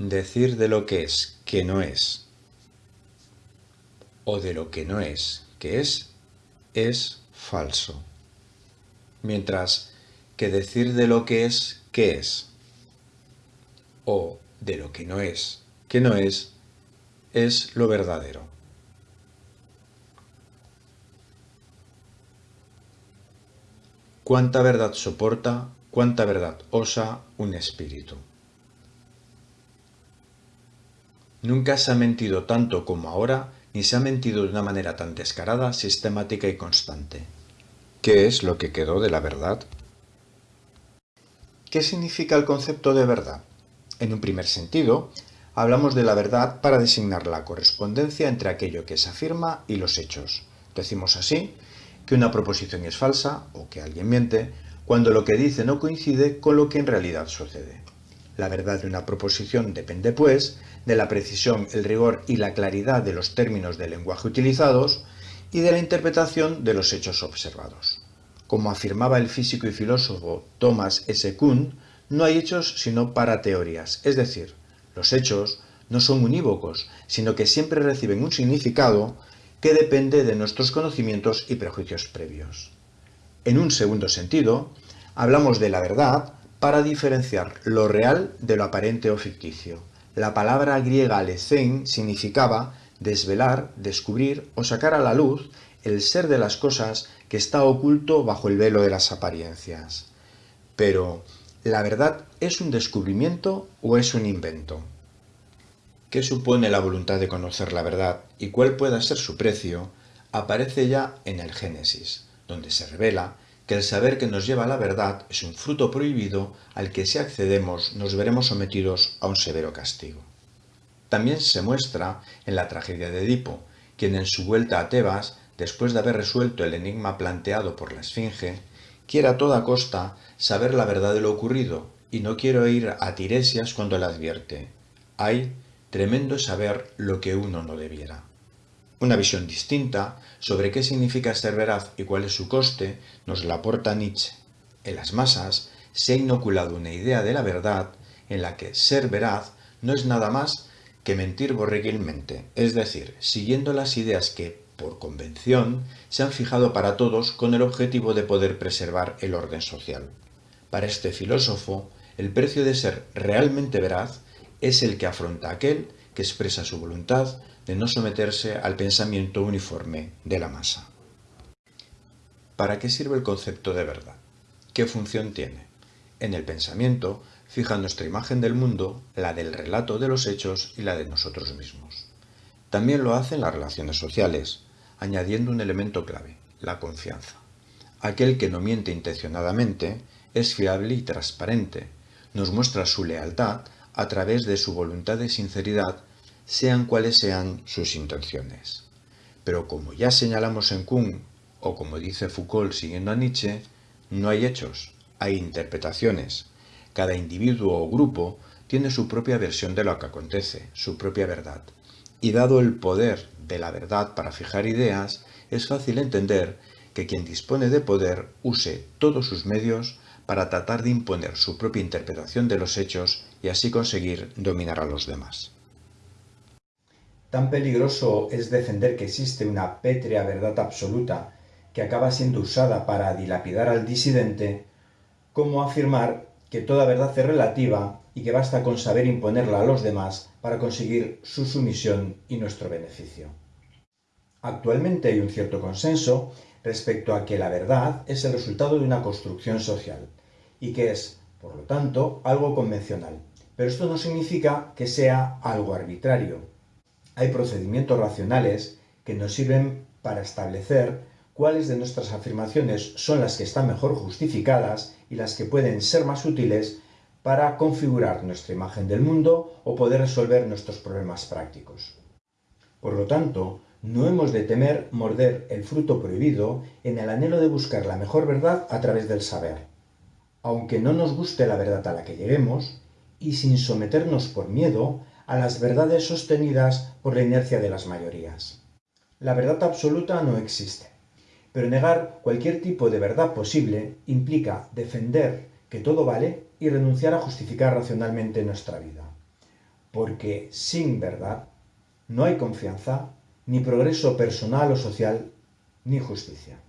Decir de lo que es que no es, o de lo que no es que es, es falso. Mientras que decir de lo que es que es, o de lo que no es que no es, es lo verdadero. Cuánta verdad soporta, cuánta verdad osa un espíritu. Nunca se ha mentido tanto como ahora, ni se ha mentido de una manera tan descarada, sistemática y constante. ¿Qué es lo que quedó de la verdad? ¿Qué significa el concepto de verdad? En un primer sentido, hablamos de la verdad para designar la correspondencia entre aquello que se afirma y los hechos. Decimos así que una proposición es falsa o que alguien miente cuando lo que dice no coincide con lo que en realidad sucede. La verdad de una proposición depende, pues, de la precisión, el rigor y la claridad de los términos del lenguaje utilizados y de la interpretación de los hechos observados. Como afirmaba el físico y filósofo Thomas S. Kuhn, no hay hechos sino para teorías, es decir, los hechos no son unívocos, sino que siempre reciben un significado que depende de nuestros conocimientos y prejuicios previos. En un segundo sentido, hablamos de la verdad para diferenciar lo real de lo aparente o ficticio. La palabra griega alethein significaba desvelar, descubrir o sacar a la luz el ser de las cosas que está oculto bajo el velo de las apariencias. Pero, ¿la verdad es un descubrimiento o es un invento? ¿Qué supone la voluntad de conocer la verdad y cuál pueda ser su precio? aparece ya en el Génesis, donde se revela que el saber que nos lleva a la verdad es un fruto prohibido al que si accedemos nos veremos sometidos a un severo castigo. También se muestra en la tragedia de Edipo, quien en su vuelta a Tebas, después de haber resuelto el enigma planteado por la Esfinge, quiere a toda costa saber la verdad de lo ocurrido y no quiere ir a Tiresias cuando le advierte. Hay tremendo saber lo que uno no debiera. Una visión distinta sobre qué significa ser veraz y cuál es su coste nos la aporta Nietzsche. En las masas se ha inoculado una idea de la verdad en la que ser veraz no es nada más que mentir borreguilmente, es decir, siguiendo las ideas que, por convención, se han fijado para todos con el objetivo de poder preservar el orden social. Para este filósofo, el precio de ser realmente veraz es el que afronta aquel que expresa su voluntad de no someterse al pensamiento uniforme de la masa. ¿Para qué sirve el concepto de verdad? ¿Qué función tiene? En el pensamiento fija nuestra imagen del mundo, la del relato de los hechos y la de nosotros mismos. También lo hace en las relaciones sociales, añadiendo un elemento clave, la confianza. Aquel que no miente intencionadamente es fiable y transparente, nos muestra su lealtad a través de su voluntad de sinceridad sean cuales sean sus intenciones. Pero como ya señalamos en Kuhn, o como dice Foucault siguiendo a Nietzsche, no hay hechos, hay interpretaciones. Cada individuo o grupo tiene su propia versión de lo que acontece, su propia verdad. Y dado el poder de la verdad para fijar ideas, es fácil entender que quien dispone de poder use todos sus medios para tratar de imponer su propia interpretación de los hechos y así conseguir dominar a los demás. Tan peligroso es defender que existe una pétrea verdad absoluta que acaba siendo usada para dilapidar al disidente, como afirmar que toda verdad es relativa y que basta con saber imponerla a los demás para conseguir su sumisión y nuestro beneficio. Actualmente hay un cierto consenso respecto a que la verdad es el resultado de una construcción social y que es, por lo tanto, algo convencional. Pero esto no significa que sea algo arbitrario, hay procedimientos racionales que nos sirven para establecer cuáles de nuestras afirmaciones son las que están mejor justificadas y las que pueden ser más útiles para configurar nuestra imagen del mundo o poder resolver nuestros problemas prácticos. Por lo tanto, no hemos de temer morder el fruto prohibido en el anhelo de buscar la mejor verdad a través del saber. Aunque no nos guste la verdad a la que lleguemos, y sin someternos por miedo a las verdades sostenidas por la inercia de las mayorías. La verdad absoluta no existe, pero negar cualquier tipo de verdad posible implica defender que todo vale y renunciar a justificar racionalmente nuestra vida. porque sin verdad no hay confianza, ni progreso personal o social, ni justicia.